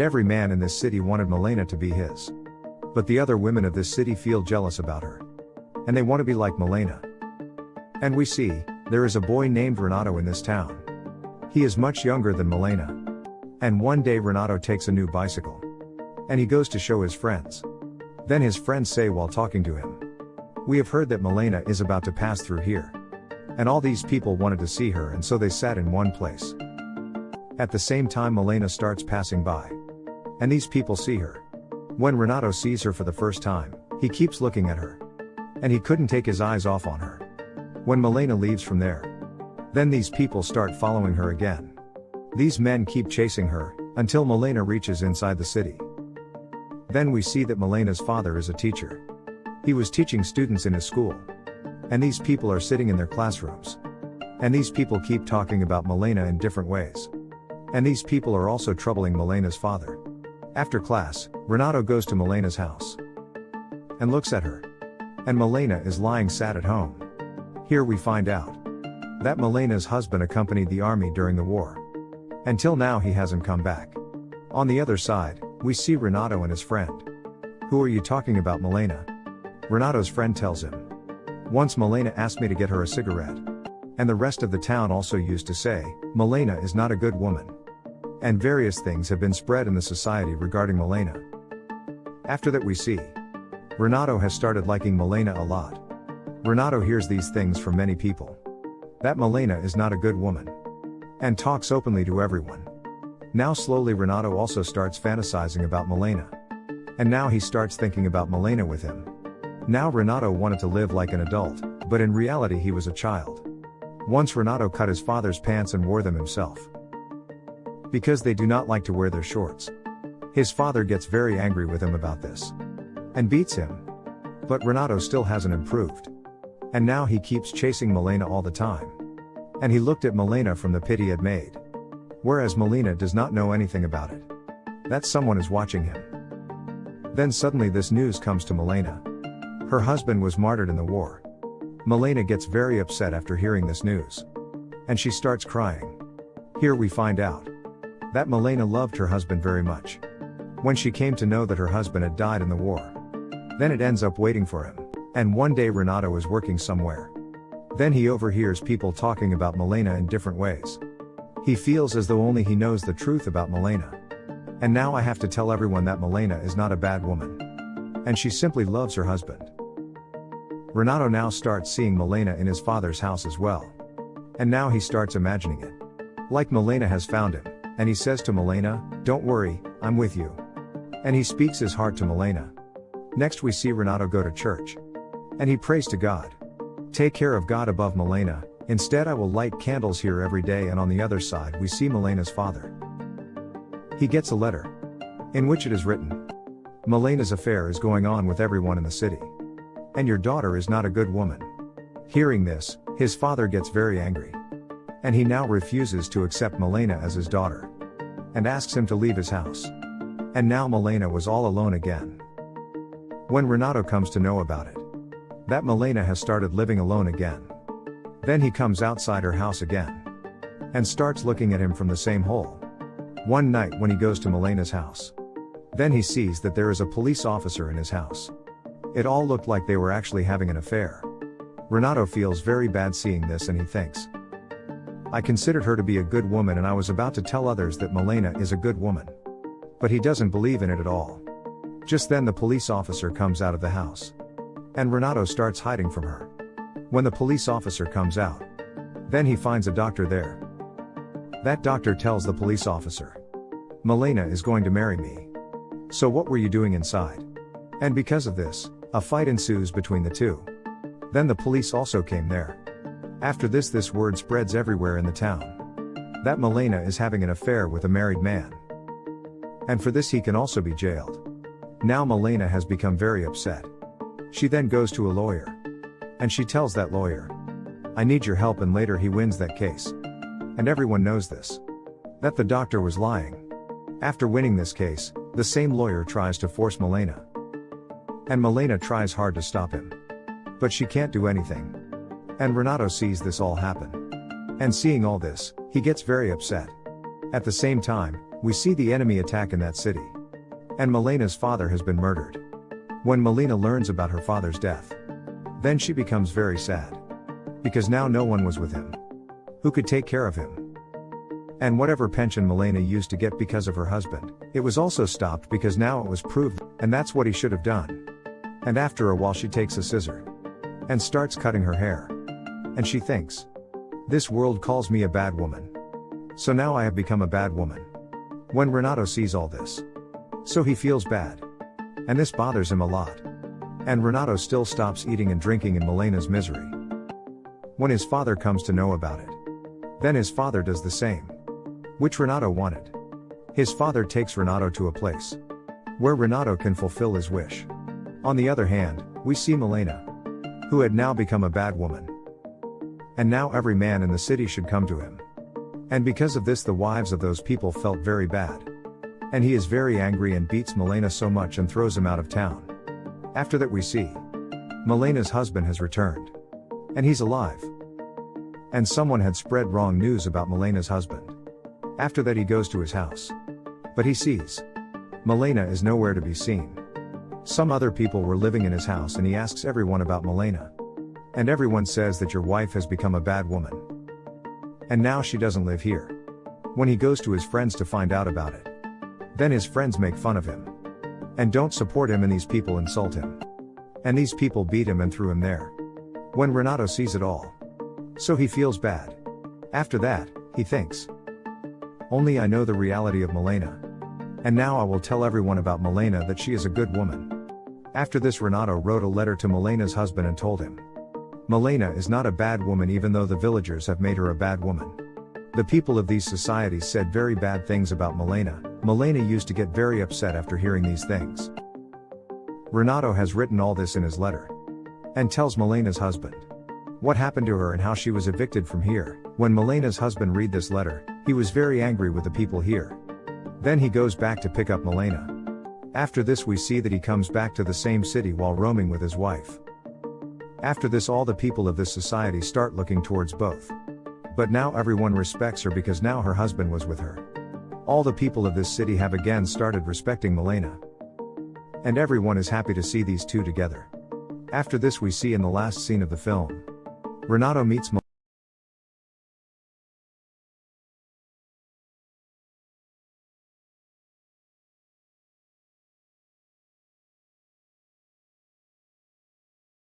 Every man in this city wanted Milena to be his. But the other women of this city feel jealous about her. And they want to be like Milena. And we see, there is a boy named Renato in this town. He is much younger than Milena. And one day Renato takes a new bicycle. And he goes to show his friends. Then his friends say while talking to him, We have heard that Milena is about to pass through here. And all these people wanted to see her and so they sat in one place. At the same time Milena starts passing by. And these people see her. When Renato sees her for the first time, he keeps looking at her. And he couldn't take his eyes off on her. When Milena leaves from there, then these people start following her again. These men keep chasing her, until Milena reaches inside the city. Then we see that Milena's father is a teacher. He was teaching students in his school. And these people are sitting in their classrooms. And these people keep talking about Milena in different ways. And these people are also troubling Milena's father. After class, Renato goes to Milena's house. And looks at her. And Milena is lying sad at home. Here we find out that Milena's husband accompanied the army during the war. Until now he hasn't come back. On the other side, we see Renato and his friend. Who are you talking about, Milena? Renato's friend tells him. Once Milena asked me to get her a cigarette. And the rest of the town also used to say, Milena is not a good woman. And various things have been spread in the society regarding Milena. After that, we see Renato has started liking Milena a lot. Renato hears these things from many people. That Milena is not a good woman. And talks openly to everyone. Now slowly Renato also starts fantasizing about Milena. And now he starts thinking about Milena with him. Now Renato wanted to live like an adult, but in reality he was a child. Once Renato cut his father's pants and wore them himself. Because they do not like to wear their shorts. His father gets very angry with him about this. And beats him. But Renato still hasn't improved. And now he keeps chasing Milena all the time. And he looked at Milena from the pit he had made. Whereas Milena does not know anything about it. That someone is watching him. Then suddenly this news comes to Milena. Her husband was martyred in the war. Milena gets very upset after hearing this news. And she starts crying. Here we find out that Milena loved her husband very much. When she came to know that her husband had died in the war. Then it ends up waiting for him. And one day Renato is working somewhere. Then he overhears people talking about Milena in different ways. He feels as though only he knows the truth about Milena. And now I have to tell everyone that Milena is not a bad woman. And she simply loves her husband. Renato now starts seeing Milena in his father's house as well. And now he starts imagining it. Like Milena has found him, and he says to Milena, Don't worry, I'm with you. And he speaks his heart to Milena. Next we see Renato go to church. And he prays to God. Take care of God above Milena, Instead, I will light candles here every day, and on the other side, we see Milena's father. He gets a letter in which it is written Milena's affair is going on with everyone in the city. And your daughter is not a good woman. Hearing this, his father gets very angry. And he now refuses to accept Milena as his daughter. And asks him to leave his house. And now Milena was all alone again. When Renato comes to know about it, that Milena has started living alone again. Then he comes outside her house again. And starts looking at him from the same hole. One night when he goes to Milena's house. Then he sees that there is a police officer in his house. It all looked like they were actually having an affair. Renato feels very bad seeing this and he thinks. I considered her to be a good woman and I was about to tell others that Milena is a good woman. But he doesn't believe in it at all. Just then the police officer comes out of the house. And Renato starts hiding from her. When the police officer comes out, then he finds a doctor there. That doctor tells the police officer, Milena is going to marry me. So what were you doing inside? And because of this, a fight ensues between the two. Then the police also came there. After this, this word spreads everywhere in the town. That Milena is having an affair with a married man. And for this, he can also be jailed. Now Milena has become very upset. She then goes to a lawyer. And she tells that lawyer, I need your help, and later he wins that case. And everyone knows this. That the doctor was lying. After winning this case, the same lawyer tries to force Milena. And Milena tries hard to stop him. But she can't do anything. And Renato sees this all happen. And seeing all this, he gets very upset. At the same time, we see the enemy attack in that city. And Milena's father has been murdered. When Milena learns about her father's death, then she becomes very sad. Because now no one was with him. Who could take care of him? And whatever pension Milena used to get because of her husband, it was also stopped because now it was proved, and that's what he should have done. And after a while, she takes a scissor and starts cutting her hair. And she thinks, This world calls me a bad woman. So now I have become a bad woman. When Renato sees all this, so he feels bad. And this bothers him a lot. And Renato still stops eating and drinking in Milena's misery. When his father comes to know about it, then his father does the same. Which Renato wanted. His father takes Renato to a place where Renato can fulfill his wish. On the other hand, we see Milena, who had now become a bad woman. And now every man in the city should come to him. And because of this, the wives of those people felt very bad. And he is very angry and beats Milena so much and throws him out of town. After that, we see Milena's husband has returned. And he's alive. And someone had spread wrong news about Milena's husband. After that, he goes to his house. But he sees Milena is nowhere to be seen. Some other people were living in his house and he asks everyone about Milena. And everyone says that your wife has become a bad woman. And now she doesn't live here. When he goes to his friends to find out about it, then his friends make fun of him. And don't support him and these people insult him. And these people beat him and threw him there. When Renato sees it all. So he feels bad. After that, he thinks. Only I know the reality of Milena. And now I will tell everyone about Milena that she is a good woman. After this Renato wrote a letter to Milena's husband and told him. Milena is not a bad woman even though the villagers have made her a bad woman. The people of these societies said very bad things about Milena, Milena used to get very upset after hearing these things. Renato has written all this in his letter. And tells Milena's husband. What happened to her and how she was evicted from here. When Milena's husband read this letter, he was very angry with the people here. Then he goes back to pick up Milena. After this we see that he comes back to the same city while roaming with his wife. After this all the people of this society start looking towards both. But now everyone respects her because now her husband was with her. All the people of this city have again started respecting Milena. And everyone is happy to see these two together. After this we see in the last scene of the film. Renato meets